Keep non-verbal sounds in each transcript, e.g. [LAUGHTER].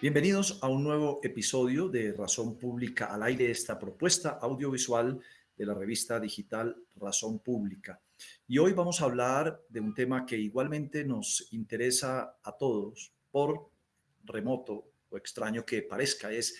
Bienvenidos a un nuevo episodio de Razón Pública al aire, esta propuesta audiovisual de la revista digital Razón Pública. Y hoy vamos a hablar de un tema que igualmente nos interesa a todos, por remoto o extraño que parezca, es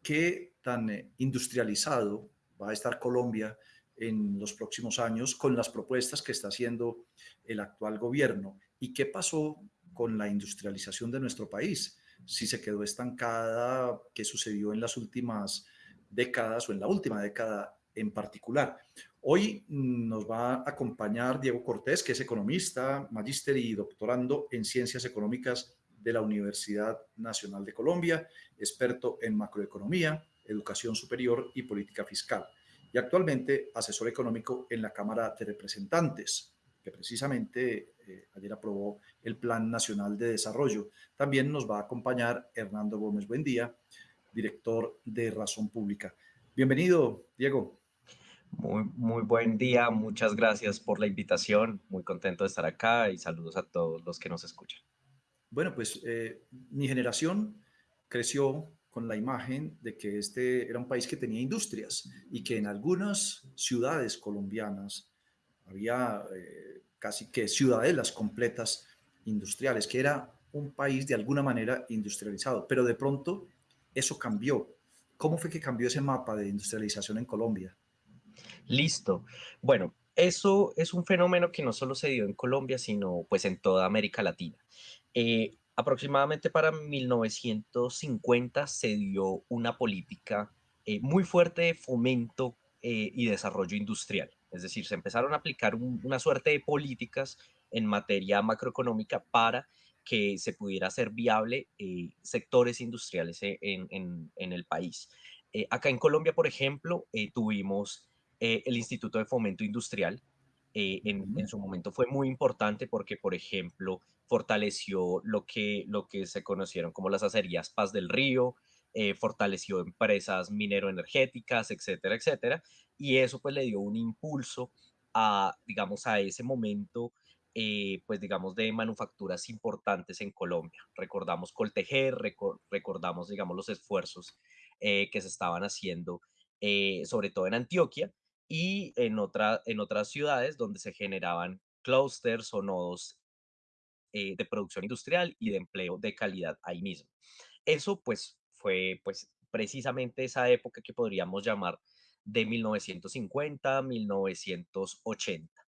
qué tan eh, industrializado va a estar Colombia en los próximos años con las propuestas que está haciendo el actual gobierno y qué pasó con la industrialización de nuestro país si se quedó estancada, qué sucedió en las últimas décadas o en la última década en particular. Hoy nos va a acompañar Diego Cortés, que es economista, magíster y doctorando en Ciencias Económicas de la Universidad Nacional de Colombia, experto en macroeconomía, educación superior y política fiscal, y actualmente asesor económico en la Cámara de Representantes que precisamente eh, ayer aprobó el Plan Nacional de Desarrollo. También nos va a acompañar Hernando Gómez Buendía, director de Razón Pública. Bienvenido, Diego. Muy, muy buen día, muchas gracias por la invitación, muy contento de estar acá y saludos a todos los que nos escuchan. Bueno, pues eh, mi generación creció con la imagen de que este era un país que tenía industrias y que en algunas ciudades colombianas había eh, casi que ciudadelas completas industriales, que era un país de alguna manera industrializado, pero de pronto eso cambió. ¿Cómo fue que cambió ese mapa de industrialización en Colombia? Listo. Bueno, eso es un fenómeno que no solo se dio en Colombia, sino pues en toda América Latina. Eh, aproximadamente para 1950 se dio una política eh, muy fuerte de fomento y desarrollo industrial. Es decir, se empezaron a aplicar una suerte de políticas en materia macroeconómica para que se pudiera hacer viable eh, sectores industriales e, en, el país. Eh, acá en Colombia, por ejemplo, eh, tuvimos el Instituto de Fomento Industrial. En, en, su momento fue muy importante porque, por ejemplo, fortaleció lo que, lo que se conocieron como las acerías Paz del Río, eh, fortaleció empresas minero-energéticas, etcétera, etcétera, y eso pues le dio un impulso a, digamos, a ese momento, eh, pues digamos, de manufacturas importantes en Colombia. Recordamos Coltejer, recordamos, digamos, los esfuerzos eh, que se estaban haciendo, sobre todo en Antioquia y en, otra, en otras ciudades donde se generaban clusters o nodos de producción industrial y de empleo de calidad ahí mismo. Eso pues fue pues precisamente esa época que podríamos llamar de 1950 a 1980.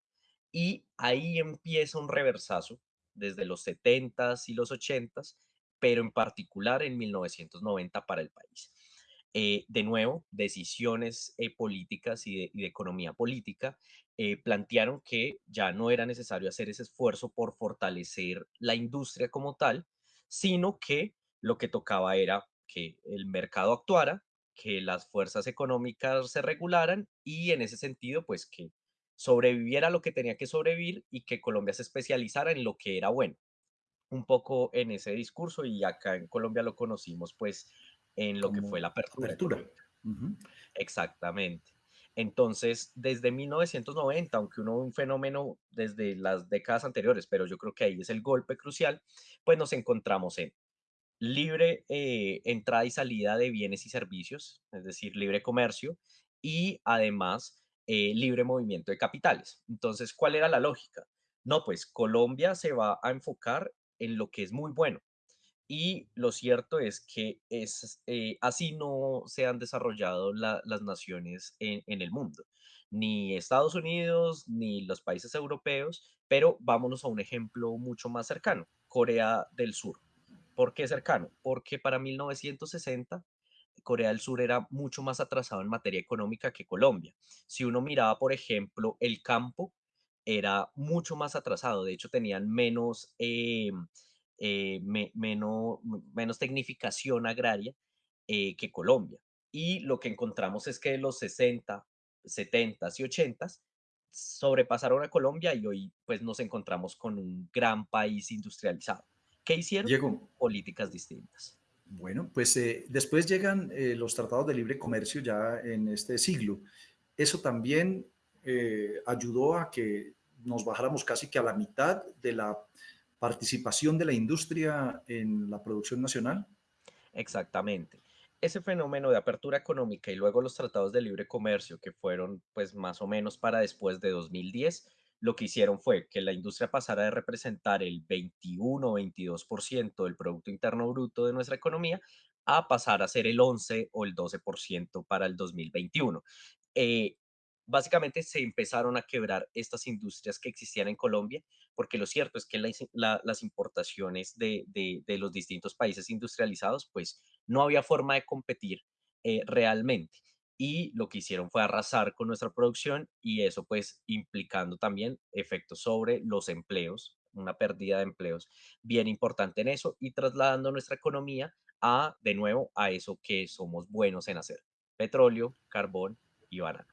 Y ahí empieza un reversazo desde los 70s y los 80s, pero en particular en 1990 para el país. Eh, de nuevo, decisiones eh, políticas y de, economía política eh, plantearon que ya no era necesario hacer ese esfuerzo por fortalecer la industria como tal, sino que lo que tocaba era que el mercado actuara, que las fuerzas económicas se regularan y en ese sentido, pues que sobreviviera lo que tenía que sobrevivir y que Colombia se especializara en lo que era bueno. Un poco en ese discurso y acá en Colombia lo conocimos pues en lo que fue la apertura. Exactamente. Entonces, desde 1990, aunque uno un fenómeno desde las décadas anteriores, pero yo creo que ahí es el golpe crucial, pues nos encontramos en libre eh, entrada y salida de bienes y servicios, es decir, libre comercio y además eh, libre movimiento de capitales. Entonces, ¿cuál era la lógica? No, pues Colombia se va a enfocar en lo que es muy bueno. Y lo cierto es que es, eh, así no se han desarrollado las naciones en, en el mundo, ni Estados Unidos, ni los países europeos, pero vámonos a un ejemplo mucho más cercano, Corea del Sur. ¿Por qué cercano? Porque para 1960 Corea del Sur era mucho más atrasado en materia económica que Colombia. Si uno miraba, por ejemplo, el campo, era mucho más atrasado. De hecho, tenían menos, eh, eh, menos, menos tecnificación agraria eh, que Colombia. Y lo que encontramos es que los 60, 70 y 80 sobrepasaron a Colombia y hoy pues nos encontramos con un gran país industrializado. ¿Qué hicieron? Llegó. Políticas distintas. Bueno, pues eh, después llegan eh, los tratados de libre comercio ya en este siglo. Eso también eh, ayudó a que nos bajáramos casi que a la mitad de la participación de la industria en la producción nacional. Exactamente. Ese fenómeno de apertura económica y luego los tratados de libre comercio, que fueron pues más o menos para después de 2010, lo que hicieron fue que la industria pasara de representar el 21 o 22% del Producto Interno Bruto de nuestra economía a pasar a ser el 11 o el 12% para el 2021. Eh, básicamente se empezaron a quebrar estas industrias que existían en Colombia, porque lo cierto es que las importaciones de, de, los distintos países industrializados, pues no había forma de competir eh, realmente. Y lo que hicieron fue arrasar con nuestra producción y eso pues implicando también efectos sobre los empleos, una pérdida de empleos bien importante en eso y trasladando nuestra economía a, de nuevo, a eso que somos buenos en hacer, petróleo, carbón y banano.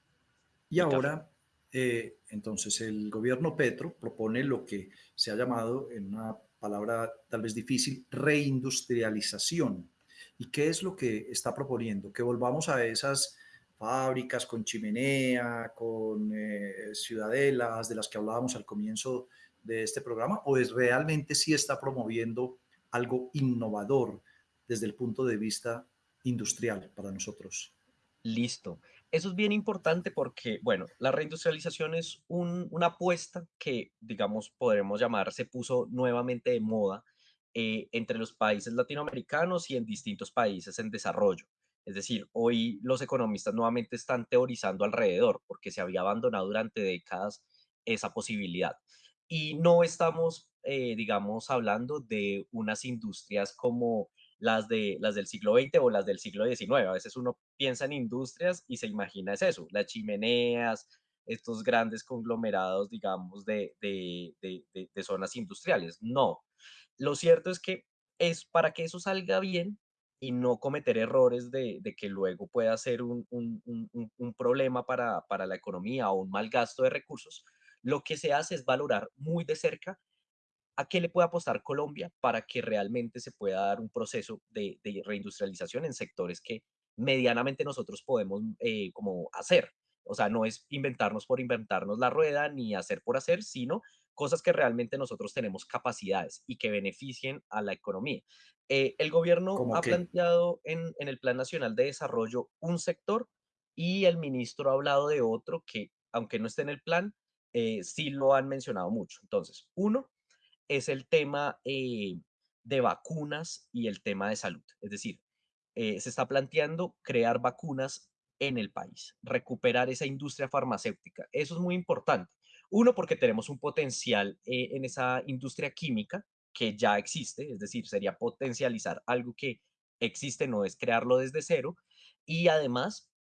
Y ahora, eh, entonces, el gobierno Petro propone lo que se ha llamado, en una palabra tal vez difícil, reindustrialización. ¿Y qué es lo que está proponiendo? Que volvamos a esas fábricas con chimenea, con eh, ciudadelas de las que hablábamos al comienzo de este programa, o es realmente sí está promoviendo algo innovador desde el punto de vista industrial para nosotros? Listo. Eso es bien importante porque, bueno, la reindustrialización es una apuesta que, digamos, podremos llamar, se puso nuevamente de moda eh, entre los países latinoamericanos y en distintos países en desarrollo. Es decir, hoy los economistas nuevamente están teorizando alrededor porque se había abandonado durante décadas esa posibilidad. Y no estamos, eh, digamos, hablando de unas industrias como las, de, las del siglo XX o las del siglo XIX. A veces uno piensa en industrias y se imagina es eso, las chimeneas, estos grandes conglomerados, digamos, de, de, de, zonas industriales. No, lo cierto es que es para que eso salga bien y no cometer errores de, que luego pueda ser un, un, un, un problema para, para la economía o un mal gasto de recursos, lo que se hace es valorar muy de cerca ¿A qué le puede apostar Colombia para que realmente se pueda dar un proceso de, reindustrialización en sectores que medianamente nosotros podemos eh, como hacer? O sea, no es inventarnos por inventarnos la rueda ni hacer por hacer, sino cosas que realmente nosotros tenemos capacidades y que beneficien a la economía. Eh, el gobierno ha planteado en, el Plan Nacional de Desarrollo un sector y el ministro ha hablado de otro que, aunque no esté en el plan, eh, sí lo han mencionado mucho. Entonces, uno, es el tema eh, de vacunas y el tema de salud. Es decir, eh, se está planteando crear vacunas en el país, recuperar esa industria farmacéutica. Eso es muy importante. Uno, porque tenemos un potencial eh, en esa industria química que ya existe, es decir, sería potencializar algo que existe, no es crearlo desde cero. Y además,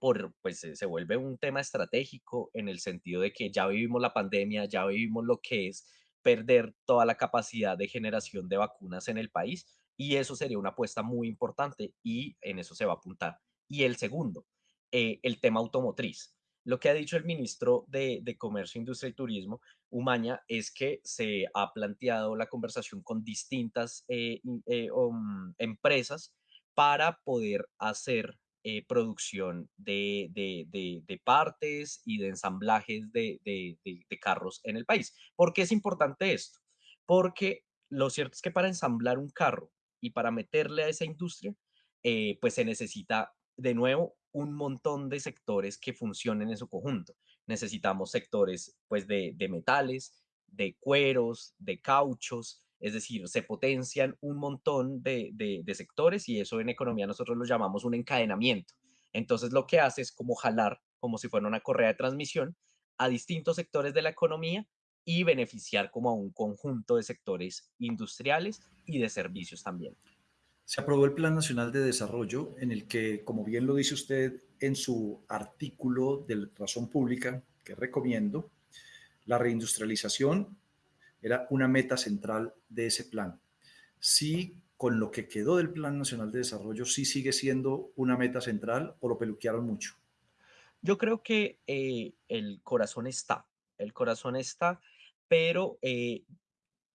por, pues se vuelve un tema estratégico en el sentido de que ya vivimos la pandemia, ya vivimos lo que es perder toda la capacidad de generación de vacunas en el país y eso sería una apuesta muy importante y en eso se va a apuntar. Y el segundo, eh, el tema automotriz. Lo que ha dicho el ministro de, Comercio, Industria y Turismo, Umaña, es que se ha planteado la conversación con distintas eh, eh, um, empresas para poder hacer eh, producción de, partes y de ensamblajes de, carros en el país. ¿Por qué es importante esto? Porque lo cierto es que para ensamblar un carro y para meterle a esa industria, pues se necesita de nuevo un montón de sectores que funcionen en su conjunto. Necesitamos sectores pues de, de metales, de cueros, de cauchos, es decir, se potencian un montón de, sectores y eso en economía nosotros lo llamamos un encadenamiento. Entonces lo que hace es como jalar, como si fuera una correa de transmisión, a distintos sectores de la economía y beneficiar como a un conjunto de sectores industriales y de servicios también. Se aprobó el Plan Nacional de Desarrollo en el que, como bien lo dice usted en su artículo de Razón Pública, que recomiendo, la reindustrialización era una meta central de ese plan. Sí, con lo que quedó del Plan Nacional de Desarrollo, sí sigue siendo una meta central o lo peluquearon mucho. Yo creo que eh, el corazón está, el corazón está, pero eh,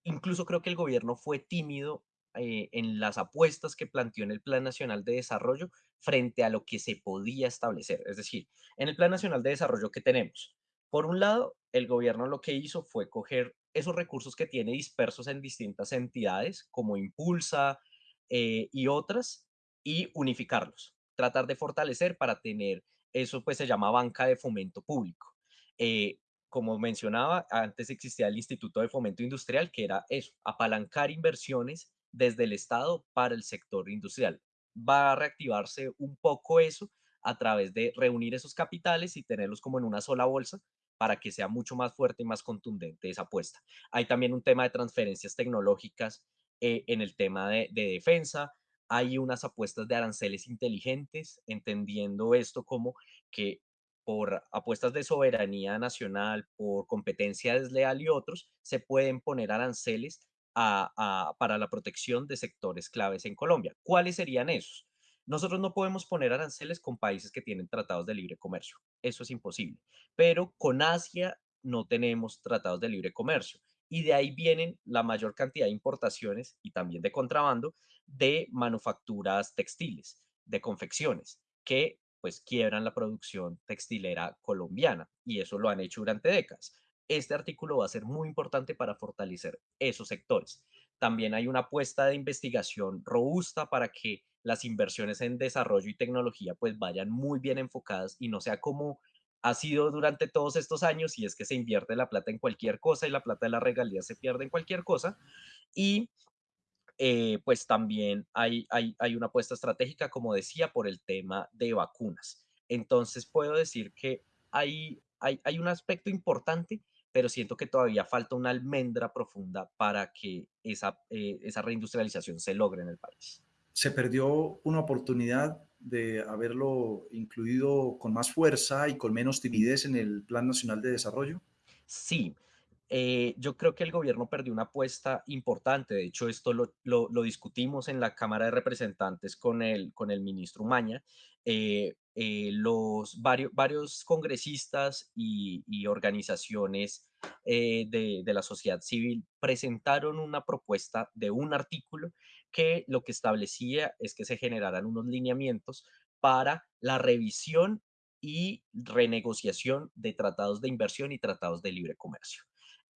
incluso creo que el gobierno fue tímido eh, en las apuestas que planteó en el Plan Nacional de Desarrollo frente a lo que se podía establecer. Es decir, en el Plan Nacional de Desarrollo que tenemos, por un lado, el gobierno lo que hizo fue coger esos recursos que tiene dispersos en distintas entidades, como Impulsa, eh, y otras y unificarlos, tratar de fortalecer para tener, eso pues se llama banca de fomento público. Eh, como mencionaba, antes existía el Instituto de Fomento Industrial, que era eso, apalancar inversiones desde el Estado para el sector industrial. Va a reactivarse un poco eso a través de reunir esos capitales y tenerlos como en una sola bolsa para que sea mucho más fuerte y más contundente esa apuesta. Hay también un tema de transferencias tecnológicas eh, en el tema de, de defensa. Hay unas apuestas de aranceles inteligentes, entendiendo esto como que por apuestas de soberanía nacional, por competencia desleal y otros, se pueden poner aranceles para la protección de sectores claves en Colombia. ¿Cuáles serían esos? Nosotros no podemos poner aranceles con países que tienen tratados de libre comercio. Eso es imposible. Pero con Asia no tenemos tratados de libre comercio. Y de ahí vienen la mayor cantidad de importaciones y también de contrabando de manufacturas textiles, de confecciones, que pues quiebran la producción textilera colombiana y eso lo han hecho durante décadas. Este artículo va a ser muy importante para fortalecer esos sectores. También hay una apuesta de investigación robusta para que las inversiones en desarrollo y tecnología pues vayan muy bien enfocadas y no sea como ha sido durante todos estos años y es que se invierte la plata en cualquier cosa y la plata de la regalía se pierde en cualquier cosa. Y eh, pues también hay, hay, hay una apuesta estratégica, como decía, por el tema de vacunas. Entonces puedo decir que hay, hay, hay un aspecto importante, pero siento que todavía falta una almendra profunda para que esa, eh, esa reindustrialización se logre en el país. Se perdió una oportunidad de haberlo incluido con más fuerza y con menos timidez en el Plan Nacional de Desarrollo. Sí, eh, yo creo que el gobierno perdió una apuesta importante. De hecho, esto lo, lo- lo discutimos en la Cámara de Representantes con el, con el ministro Maña. Eh, eh, los varios, varios congresistas y, y organizaciones eh, de, de la sociedad civil presentaron una propuesta de un artículo que lo que establecía es que se generaran unos lineamientos para la revisión y renegociación de tratados de inversión y tratados de libre comercio.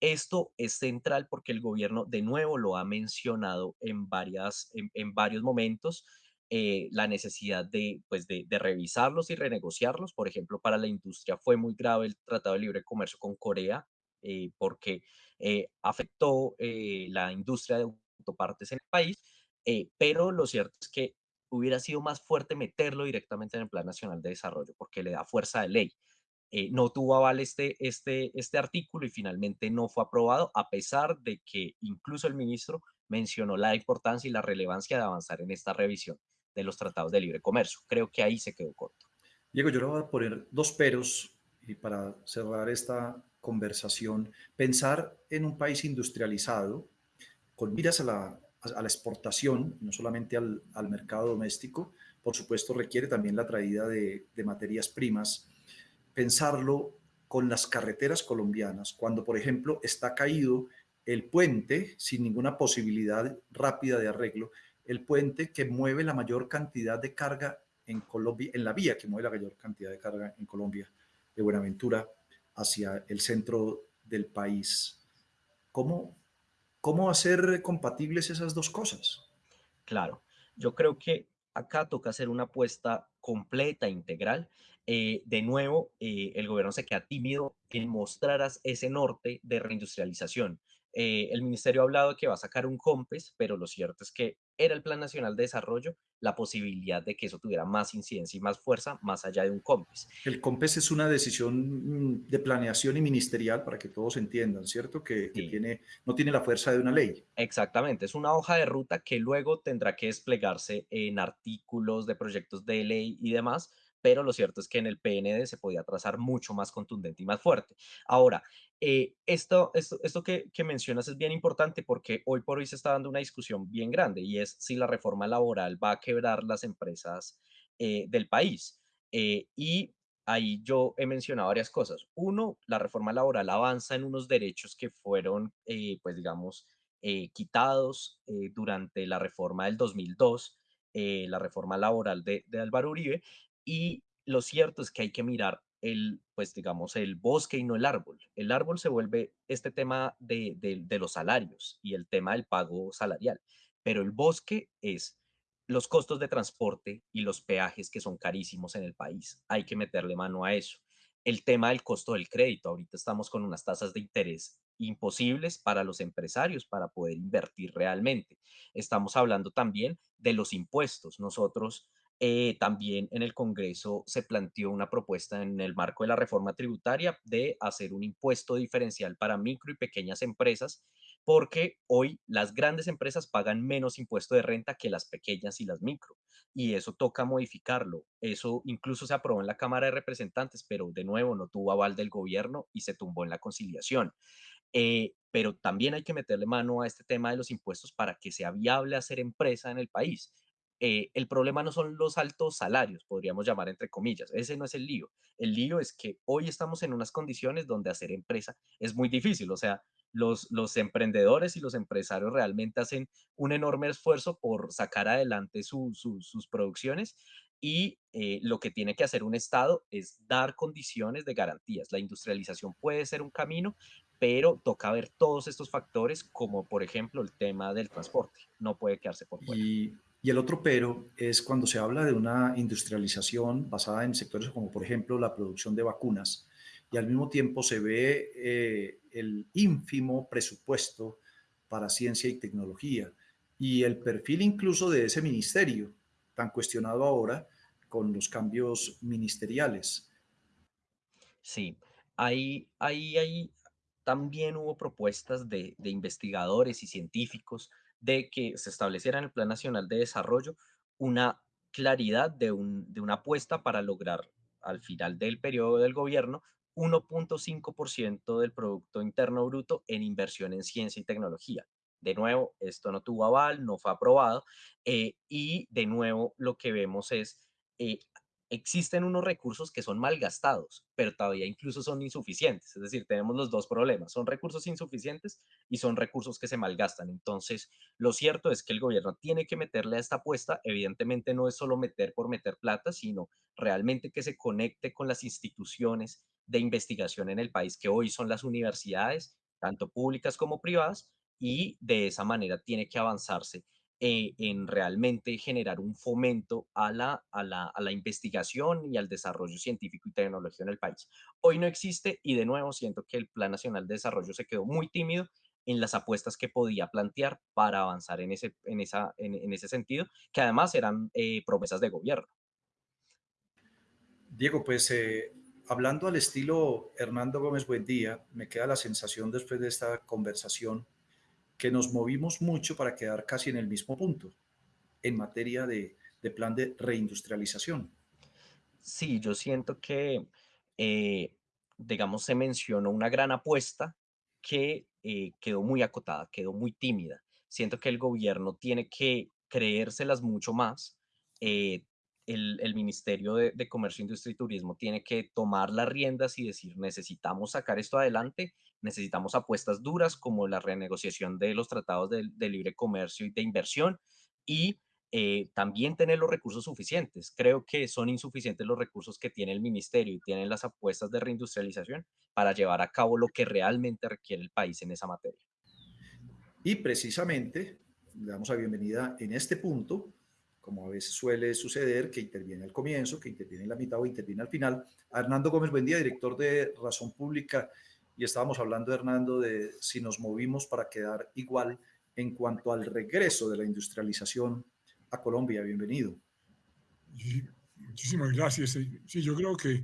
Esto es central porque el gobierno de nuevo lo ha mencionado en, varias, en, varios momentos, eh, la necesidad de, pues de, revisarlos y renegociarlos. Por ejemplo, para la industria fue muy grave el Tratado de Libre Comercio con Corea eh, porque eh, afectó eh, la industria de autopartes en el país, pero lo cierto es que hubiera sido más fuerte meterlo directamente en el Plan Nacional de Desarrollo porque le da fuerza de ley eh, no tuvo aval este, este, este artículo y finalmente no fue aprobado, a pesar de que incluso el ministro mencionó la importancia y la relevancia de avanzar en esta revisión de los tratados de libre comercio. Creo que ahí se quedó corto. Diego, yo le voy a poner dos peros y para cerrar esta conversación. Pensar en un país industrializado con miras a la, a la exportación, no solamente al, al, mercado doméstico, por supuesto requiere también la traída de, de materias primas pensarlo con las carreteras colombianas, cuando por ejemplo está caído el puente sin ninguna posibilidad rápida de arreglo, el puente que mueve la mayor cantidad de carga en Colombia, en la vía que mueve la mayor cantidad de carga en Colombia, de Buenaventura hacia el centro del país. ¿Cómo, cómo hacer compatibles esas dos cosas? Claro, yo creo que acá toca hacer una apuesta completa, integral. Eh, de nuevo, eh, el gobierno se queda tímido en mostrar ese norte de reindustrialización. Eh, el ministerio ha hablado que va a sacar un COMPES, pero lo cierto es que era el Plan Nacional de Desarrollo la posibilidad de que eso tuviera más incidencia y más fuerza más allá de un COMPES. El COMPES es una decisión de planeación y ministerial para que todos entiendan, ¿cierto? Que, tiene, no tiene la fuerza de una ley. Exactamente, es una hoja de ruta que luego tendrá que desplegarse en artículos de proyectos de ley y demás, pero lo cierto es que en el PND se podía trazar mucho más contundente y más fuerte. Ahora, eh, esto, esto, esto que, mencionas es bien importante porque hoy por hoy se está dando una discusión bien grande y es si la reforma laboral va a quebrar las empresas eh, del país. Eh, y ahí yo he mencionado varias cosas. Uno, la reforma laboral avanza en unos derechos que fueron, pues digamos, quitados durante la reforma del 2002, eh, la reforma laboral de Álvaro Uribe, y lo cierto es que hay que mirar el, pues digamos, el bosque y no el árbol. El árbol se vuelve este tema de, de, de los salarios y el tema del pago salarial, pero el bosque es los costos de transporte y los peajes que son carísimos en el país. Hay que meterle mano a eso. El tema del costo del crédito. Ahorita estamos con unas tasas de interés imposibles para los empresarios para poder invertir realmente. Estamos hablando también de los impuestos. Nosotros eh, también en el Congreso se planteó una propuesta en el marco de la reforma tributaria de hacer un impuesto diferencial para micro y pequeñas empresas porque hoy las grandes empresas pagan menos impuesto de renta que las pequeñas y las micro. Y eso toca modificarlo. Eso incluso se aprobó en la Cámara de Representantes, pero de nuevo no tuvo aval del gobierno y se tumbó en la conciliación. Eh, pero también hay que meterle mano a este tema de los impuestos para que sea viable hacer empresa en el país. Eh, el problema no son los altos salarios, podríamos llamar entre comillas, ese no es el lío. El lío es que hoy estamos en unas condiciones donde hacer empresa es muy difícil, o sea, los, los emprendedores y los empresarios realmente hacen un enorme esfuerzo por sacar adelante sus producciones y eh, lo que tiene que hacer un Estado es dar condiciones de garantías. La industrialización puede ser un camino, pero toca ver todos estos factores, como por ejemplo el tema del transporte. No puede quedarse por fuera. Y, y el otro pero es cuando se habla de una industrialización basada en sectores como por ejemplo la producción de vacunas y al mismo tiempo se ve eh, el ínfimo presupuesto para ciencia y tecnología y el perfil incluso de ese ministerio tan cuestionado ahora con los cambios ministeriales. Sí, ahí, ahí, ahí también hubo propuestas de, de investigadores y científicos de que se estableciera en el Plan Nacional de Desarrollo una claridad de, un, de una apuesta para lograr al final del periodo del gobierno 1.5% del Producto Interno Bruto en inversión en ciencia y tecnología. De nuevo, esto no tuvo aval, no fue aprobado eh, y de nuevo lo que vemos es eh, existen unos recursos que son malgastados, pero todavía incluso son insuficientes. Es decir, tenemos los dos problemas. Son recursos insuficientes y son recursos que se malgastan. Entonces, lo cierto es que el gobierno tiene que meterle a esta apuesta. Evidentemente no es solo meter por meter plata, sino realmente que se conecte con las instituciones de investigación en el país, que hoy son las universidades, tanto públicas como privadas, y de esa manera tiene que avanzarse eh, en realmente generar un fomento a la, a, la, a la investigación y al desarrollo científico y tecnológico en el país. Hoy no existe y de nuevo siento que el Plan Nacional de Desarrollo se quedó muy tímido en las apuestas que podía plantear para avanzar en ese, en esa, en, ese sentido, que además eran eh, promesas de gobierno. Diego, pues eh, hablando al estilo Hernando Gómez Buendía, me queda la sensación después de esta conversación que nos movimos mucho para quedar casi en el mismo punto en materia de, plan de reindustrialización. Sí, yo siento que, eh, digamos, se mencionó una gran apuesta que eh, quedó muy acotada, quedó muy tímida. Siento que el gobierno tiene que creérselas mucho más, eh, el, Ministerio de, Comercio, Industria y Turismo tiene que tomar las riendas y decir, necesitamos sacar esto adelante necesitamos apuestas duras como la renegociación de los tratados de, libre comercio y de inversión y eh, también tener los recursos suficientes. Creo que son insuficientes los recursos que tiene el ministerio y tienen las apuestas de reindustrialización para llevar a cabo lo que realmente requiere el país en esa materia. Y precisamente, le damos la bienvenida en este punto, como a veces suele suceder, que interviene al comienzo, que interviene en la mitad o interviene al final, Hernando Gómez Buendía, director de Razón Pública y estábamos hablando, Hernando, de si nos movimos para quedar igual en cuanto al regreso de la industrialización a Colombia. Bienvenido. muchísimas gracias. Sí, yo creo que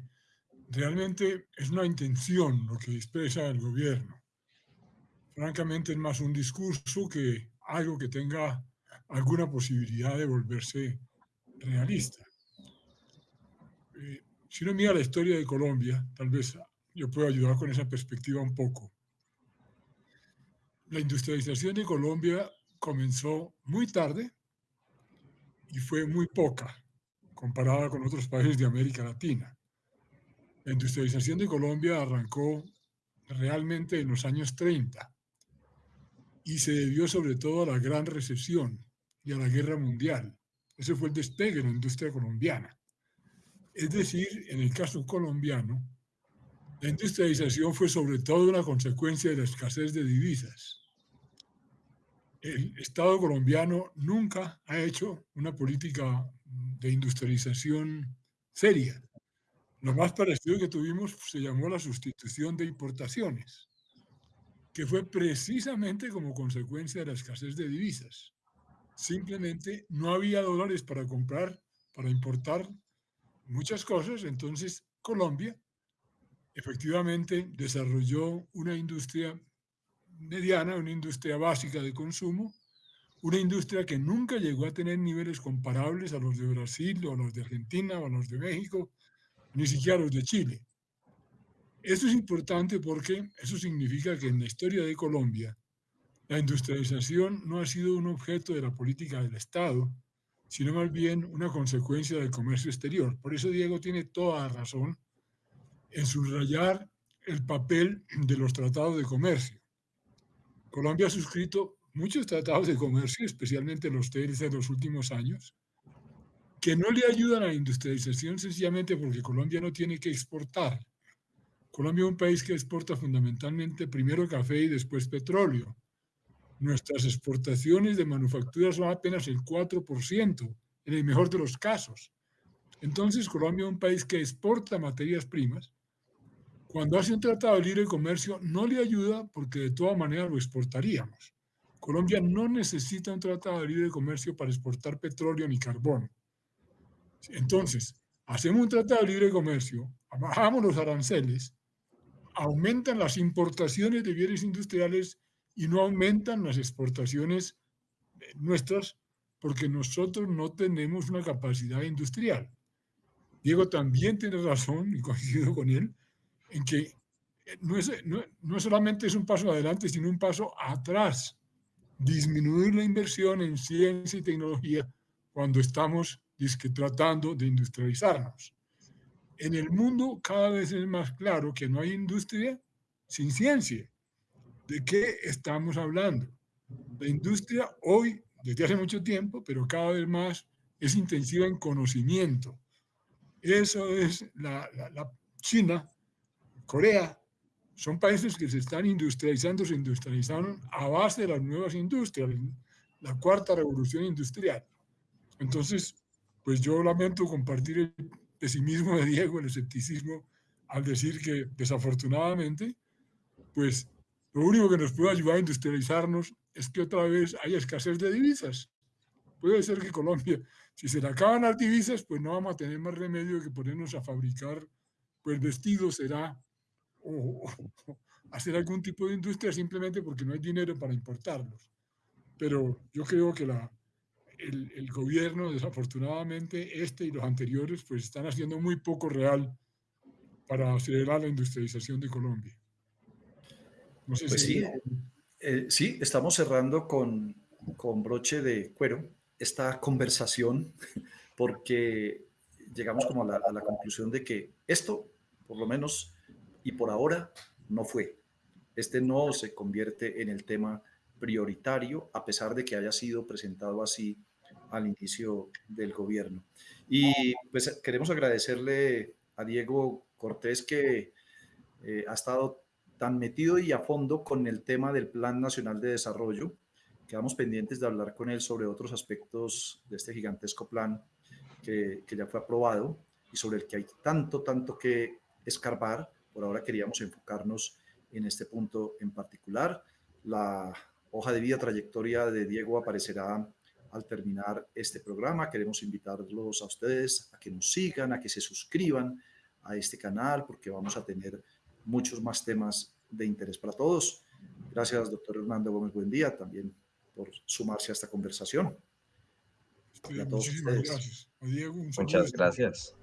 realmente es una intención lo que expresa el gobierno. Francamente es más un discurso que algo que tenga alguna posibilidad de volverse realista. Eh, si uno mira la historia de Colombia, tal vez yo puedo ayudar con esa perspectiva un poco. La industrialización de Colombia comenzó muy tarde y fue muy poca comparada con otros países de América Latina. La industrialización de Colombia arrancó realmente en los años 30 y se debió sobre todo a la gran recesión y a la guerra mundial. Ese fue el despegue de la industria colombiana. Es decir, en el caso colombiano, la industrialización fue sobre todo una consecuencia de la escasez de divisas. el Estado colombiano nunca ha hecho una política de industrialización seria. Lo más parecido que tuvimos se llamó la sustitución de importaciones, que fue precisamente como consecuencia de la escasez de divisas. Simplemente no había dólares para comprar, para importar muchas cosas, entonces Colombia efectivamente desarrolló una industria mediana, una industria básica de consumo, una industria que nunca llegó a tener niveles comparables a los de Brasil o a los de Argentina o a los de México, ni siquiera a los de Chile. Esto es importante porque eso significa que en la historia de Colombia la industrialización no ha sido un objeto de la política del Estado, sino más bien una consecuencia del comercio exterior. Por eso Diego tiene toda razón en subrayar el papel de los tratados de comercio. Colombia ha suscrito muchos tratados de comercio, especialmente los TLC de los últimos años, que no le ayudan a la industrialización sencillamente porque Colombia no tiene que exportar. Colombia es un país que exporta fundamentalmente primero café y después petróleo. Nuestras exportaciones de manufactura son apenas el 4%, en el mejor de los casos. Entonces, Colombia es un país que exporta materias primas. Cuando hace un tratado de libre comercio, no le ayuda porque de todas maneras lo exportaríamos. Colombia no necesita un tratado de libre comercio para exportar petróleo ni carbón. Entonces, hacemos un tratado de libre comercio, bajamos los aranceles, aumentan las importaciones de bienes industriales y no aumentan las exportaciones nuestras porque nosotros no tenemos una capacidad industrial. Diego también tiene razón, y coincido con él, en que no, es, no solamente es un paso adelante, sino un paso atrás. Disminuir la inversión en ciencia y tecnología cuando estamos tratando de industrializarnos. En el mundo cada vez es más claro que no hay industria sin ciencia. ¿De qué estamos hablando? La industria hoy, desde hace mucho tiempo, pero cada vez más, es intensiva en conocimiento. Eso es la, la China, Corea, son países que se están industrializando, se industrializaron a base de las nuevas industrias, la cuarta revolución industrial. Entonces, pues yo lamento compartir el pesimismo de Diego, el escepticismo, al decir que desafortunadamente, pues lo único que nos puede ayudar a industrializarnos es que otra vez haya escasez de divisas. Puede ser que Colombia, si se le acaban las divisas, pues no vamos a tener más remedio que ponernos a fabricar pues vestidos, será, o, o hacer algún tipo de industria simplemente porque no hay dinero para importarlos. Pero yo creo que la, el, gobierno, desafortunadamente, este y los anteriores, pues están haciendo muy poco real para acelerar la industrialización de Colombia. No sé pues si... sí, eh, sí, estamos cerrando con, con broche de cuero esta conversación [LAUGHS] porque llegamos como a la, a la conclusión de que esto, por lo menos, y por ahora, no fue. Este no se convierte en el tema prioritario, a pesar de que haya sido presentado así al inicio del gobierno. Y pues queremos agradecerle a Diego Cortés que eh, ha estado tan metido y a fondo con el tema del Plan Nacional de Desarrollo. Quedamos pendientes de hablar con él sobre otros aspectos de este gigantesco plan que, que ya fue aprobado y sobre el que hay tanto, tanto que escarbar. Por ahora queríamos enfocarnos en este punto en particular. La hoja de vida, trayectoria de Diego aparecerá al terminar este programa. Queremos invitarlos a ustedes a que nos sigan, a que se suscriban a este canal, porque vamos a tener muchos más temas de interés para todos. Gracias, doctor Hernando Gómez Buen día, también por sumarse a esta conversación. muchísimas gracias. Muchas gracias.